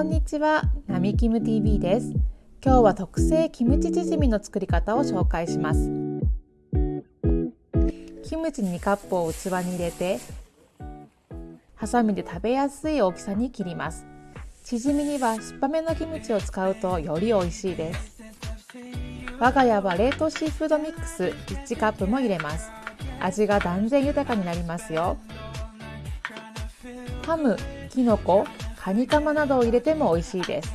こんにちは、なみキム TV です。今日は特製キムチチヂミの作り方を紹介します。キムチ2カップを器に入れてハサミで食べやすい大きさに切ります。チヂミには酸っぱめのキムチを使うとより美味しいです。我が家は冷凍シーフードミックス1カップも入れます。味が断然豊かになりますよ。ハム、キノコ、カニカマなどを入れても美味しいです。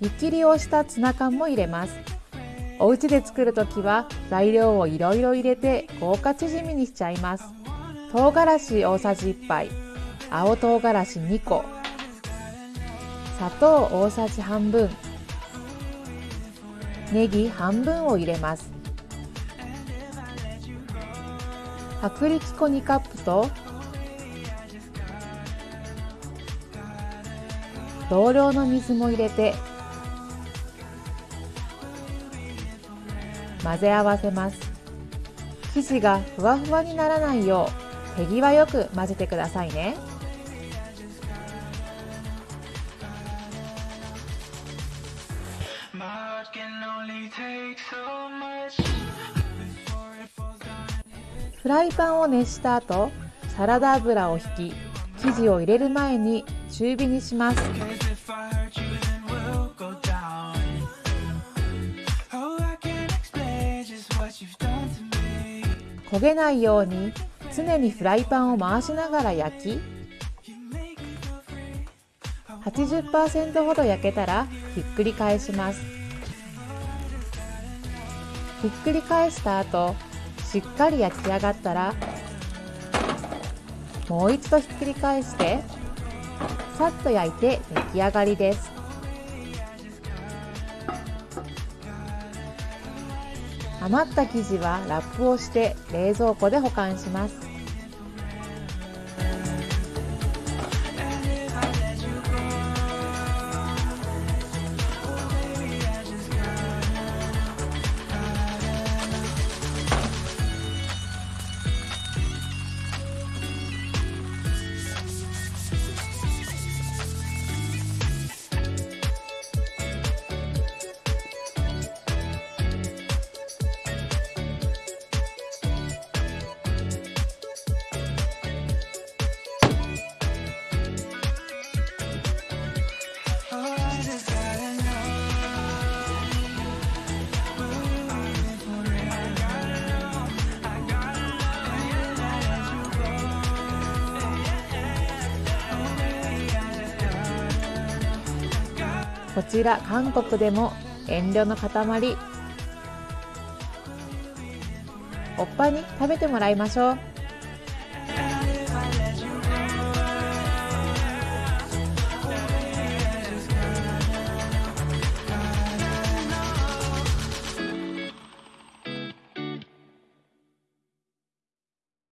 湯切りをしたツナ缶も入れます。お家で作るときは材料をいろいろ入れて豪華チヂミにしちゃいます。唐辛子大さじ1杯。青唐辛子2個。砂糖大さじ半分。ネギ半分を入れます。薄力粉2カップと同量の水も入れて混ぜ合わせます。生地がふわふわにならないよう手際よく混ぜてくださいね。フライパンを熱した後サラダ油を引き生地を入れる前に中火にします。焦げないように常にフライパンを回しながら焼き80%ほど焼けたらひっくり返します。ひっくり返した後しっかり焼き上がったらもう一度ひっくり返してさっと焼いて出来上がりです。余った生地はラップをして冷蔵庫で保管します。こちら韓国でも遠慮の塊。おっぱに食べてもらいましょう。